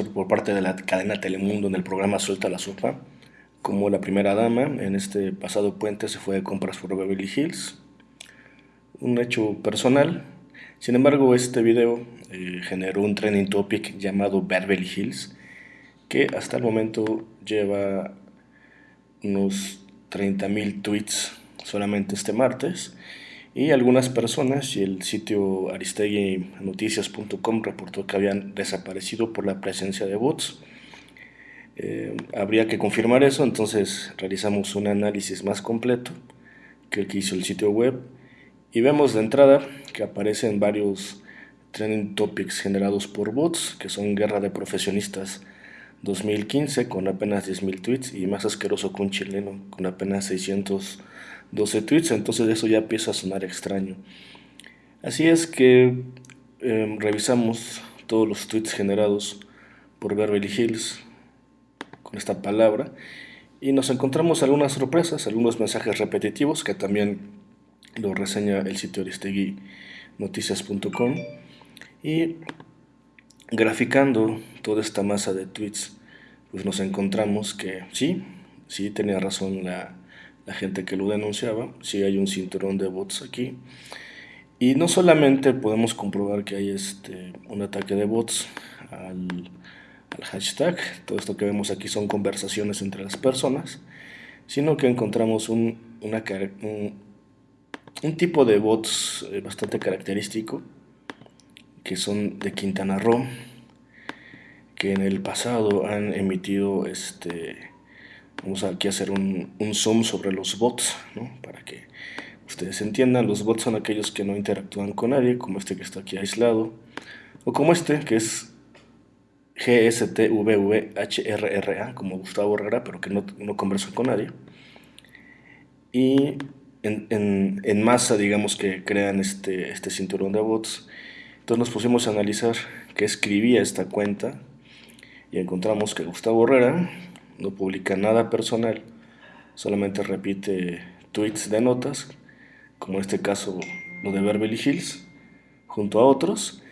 por parte de la cadena Telemundo en el programa Suelta la Sopa, como la primera dama en este pasado puente se fue de compras por Beverly Hills. Un hecho personal. Sin embargo, este video eh, generó un trending topic llamado Beverly Hills, que hasta el momento lleva unos 30.000 tweets solamente este martes y algunas personas y el sitio aristeguinoticias.com reportó que habían desaparecido por la presencia de bots. Eh, habría que confirmar eso, entonces realizamos un análisis más completo que el que hizo el sitio web y vemos de entrada que aparecen varios trending topics generados por bots, que son Guerra de Profesionistas 2015 con apenas 10.000 tweets y más asqueroso que un chileno con apenas 600 12 tweets, entonces eso ya empieza a sonar extraño. Así es que em, revisamos todos los tweets generados por Beverly Hills con esta palabra y nos encontramos algunas sorpresas, algunos mensajes repetitivos que también lo reseña el sitio Aristegui noticias.com y graficando toda esta masa de tweets pues nos encontramos que sí, sí tenía razón la, la gente que lo denunciaba, si hay un cinturón de bots aquí. Y no solamente podemos comprobar que hay este, un ataque de bots al, hashtag, todo esto que vemos aquí son conversaciones entre las personas, sino que encontramos un, una, un, tipo de bots eh, bastante característico, que son de Quintana Roo, que en el pasado han emitido este, Vamos aquí a hacer un, zoom sobre los bots, para que ustedes entiendan. Los bots son aquellos que no interactúan con nadie, como este que está aquí aislado, o como este que es GSTVVHRRA, como Gustavo Herrera, pero que no, no conversa con nadie. Y en, masa, digamos que crean este, este cinturón de bots. Entonces nos pusimos a analizar qué escribía esta cuenta y encontramos que Gustavo Herrera no publica nada personal, solamente repite tweets de notas, como en este caso lo de Beverly Hills, junto a otros.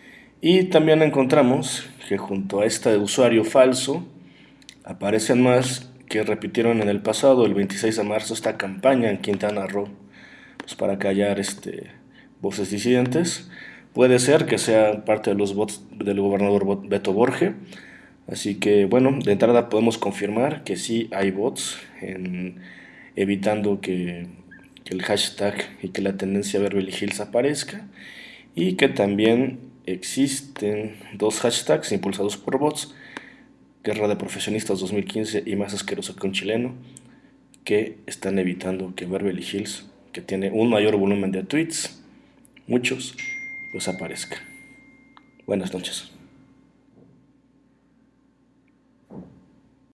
Y también encontramos que junto a este usuario falso aparecen más que repitieron en el pasado, el 26 de marzo, esta campaña en Quintana Roo pues para callar este, voces disidentes. Puede ser que sea parte de los bots del gobernador Beto Borge, Así que bueno, de entrada podemos confirmar que sí hay bots evitando que, el hashtag y que la tendencia Beverly Hills aparezca y que también existen dos hashtags impulsados por bots, Guerra de Profesionistas 2015 y Más Asqueroso que un Chileno, que están evitando que Beverly Hills, que tiene un mayor volumen de tweets, muchos, pues aparezca. Buenas noches.